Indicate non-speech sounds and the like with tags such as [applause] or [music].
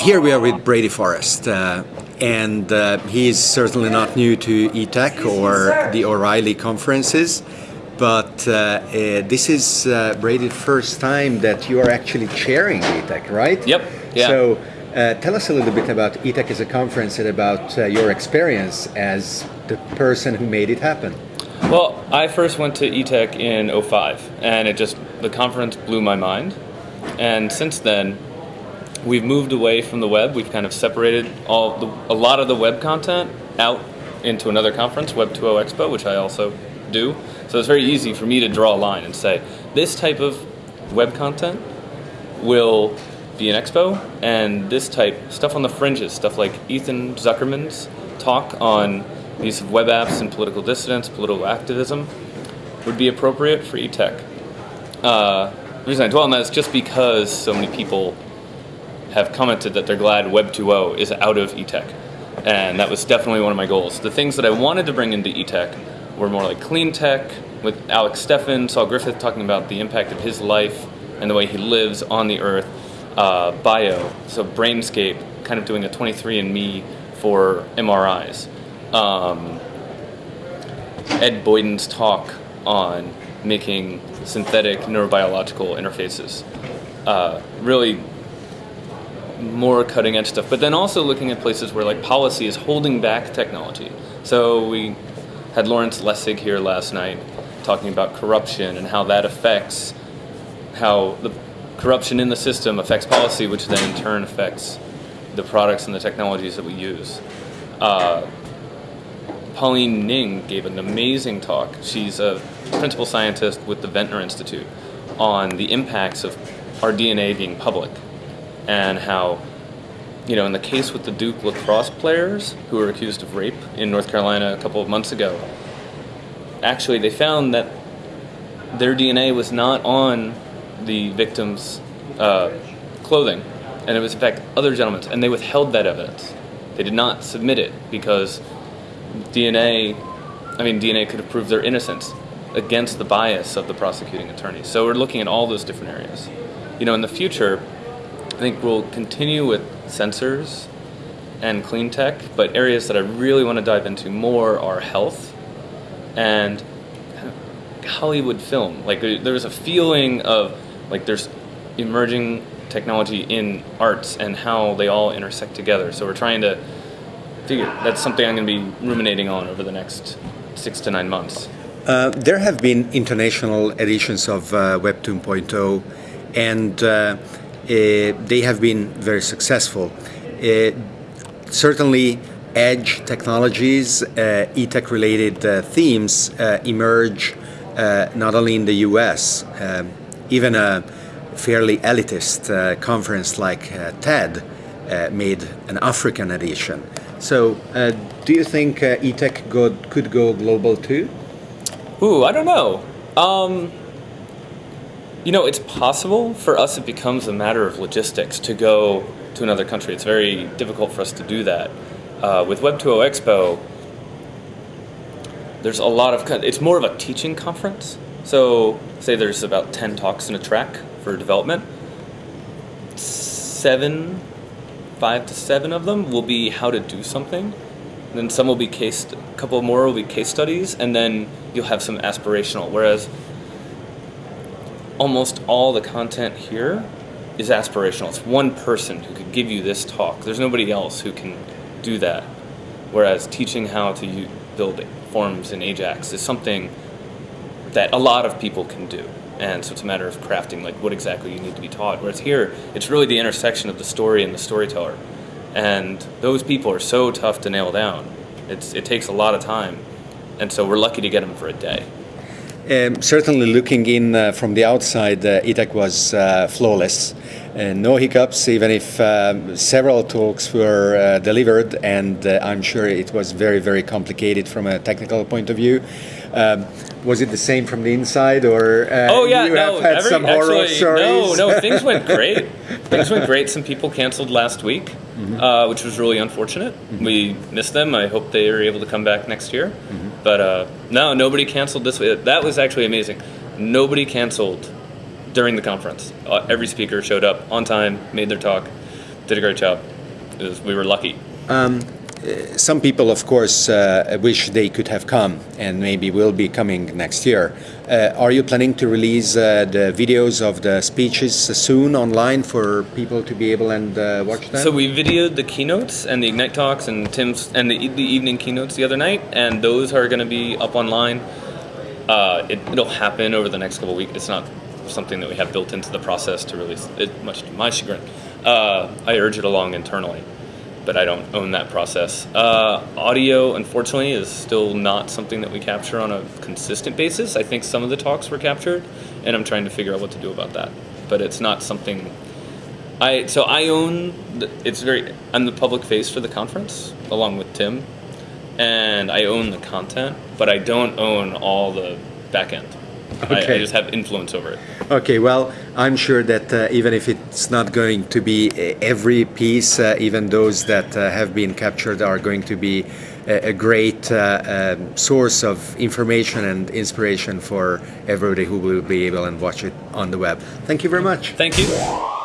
Here we are with Brady Forrest, uh, and uh, he is certainly not new to ETech or the O'Reilly conferences, but uh, uh this is uh, Brady's first time that you are actually chairing ETech, right? Yep. Yeah. So uh, tell us a little bit about ETech as a conference and about your experience as the person who made it happen. Well, I first went to ETech in 05, and it just, the conference blew my mind. And since then, we've moved away from the web. We've kind of separated all the, a lot of the web content out into another conference, Web 2.0 Expo, which I also do. So it's very easy for me to draw a line and say this type of web content will be an expo, and this type stuff on the fringes, stuff like Ethan Zuckerman's talk on the use of web apps and political dissidence, political activism, would be appropriate for eTech. Uh, the reason I dwell on that is just because so many people have commented that they're glad Web 2.0 is out of eTech. And that was definitely one of my goals. The things that I wanted to bring into eTech were more like clean tech, with Alex Steffen, Saul Griffith talking about the impact of his life and the way he lives on the earth, uh, bio, so Brainscape, kind of doing a 23andMe for MRIs. Um, Ed Boyden's talk on making synthetic neurobiological interfaces. Uh, really more cutting edge stuff, but then also looking at places where like policy is holding back technology. So we had Lawrence Lessig here last night talking about corruption and how that affects how the corruption in the system affects policy, which then in turn affects the products and the technologies that we use. Uh, Pauline Ning gave an amazing talk. She's a principal scientist with the Venter Institute on the impacts of our DNA being public and how, you know, in the case with the Duke lacrosse players who were accused of rape in North Carolina a couple of months ago, actually they found that their DNA was not on the victim's uh, clothing, and it was in fact other gentlemen's, and they withheld that evidence. They did not submit it because DNA, I mean, DNA could have proved their innocence against the bias of the prosecuting attorney. So we're looking at all those different areas. You know, in the future, I think we'll continue with sensors and clean tech, but areas that I really want to dive into more are health and Hollywood film. Like there's a feeling of like there's emerging technology in arts and how they all intersect together. So we're trying to figure that's something I'm going to be ruminating on over the next six to nine months. Uh, there have been international editions of uh, Web 2.0, and uh, uh, they have been very successful. Uh, certainly, edge technologies, e-tech related themes emerge not only in the US, even a fairly elitist conference like TED made an African edition. So, do you think eTech could go global too? Ooh, I don't know. Um, you know, it's possible. For us, it becomes a matter of logistics to go to another country. It's very difficult for us to do that. Uh, with Web 2.0 Expo, there's a lot of, it's more of a teaching conference. So, say there's about 10 talks in a track for development. Seven, five to seven of them will be how to do something. Then some will be case, a couple more will be case studies, and then you'll have some aspirational. Whereas almost all the content here is aspirational. It's one person who could give you this talk. There's nobody else who can do that. Whereas teaching how to build forms in Ajax is something that a lot of people can do. And so it's a matter of crafting like what exactly you need to be taught. Whereas here, it's really the intersection of the story and the storyteller. And those people are so tough to nail down. It's, it takes a lot of time. And so we're lucky to get them for a day. Um, certainly, looking in uh, from the outside, uh, ETech was uh, flawless. Uh, no hiccups, even if um, several talks were uh, delivered, and uh, I'm sure it was very, very complicated from a technical point of view. Um, was it the same from the inside, or oh yeah, you no, have had every, some horror actually, stories? No, no, things went [laughs] great. things went great. Some people canceled last week, mm-hmm. which was really unfortunate. Mm-hmm. We missed them. I hope they are able to come back next year. Mm-hmm. But uh, no, nobody canceled this. That was actually amazing. Nobody canceled during the conference. Uh, every speaker showed up on time, made their talk, did a great job. Was, we were lucky. Some people, of course, uh, wish they could have come and maybe will be coming next year. Uh, are you planning to release uh, the videos of the speeches soon online for people to be able and uh, watch them? So we videoed the keynotes and the Ignite talks and Tim's and the, the evening keynotes the other night, and those are going to be up online. Uh, it, it'll happen over the next couple of weeks. It's not something that we have built into the process to release. It, much to my chagrin, uh, I urge it along internally, but I don't own that process. Uh, audio, unfortunately, is still not something that we capture on a consistent basis. I think some of the talks were captured, and I'm trying to figure out what to do about that. But it's not something I so I own. It's very. I'm the public face for the conference along with Tim, and I own the content, but I don't own all the back end. I, I Okay. just have influence over it. Okay, well, I'm sure that uh, even if it's not going to be uh, every piece, uh, even those that uh, have been captured are going to be a, a great uh, um, source of information and inspiration for everybody who will be able and watch it on the web. Thank you very much. Thank you.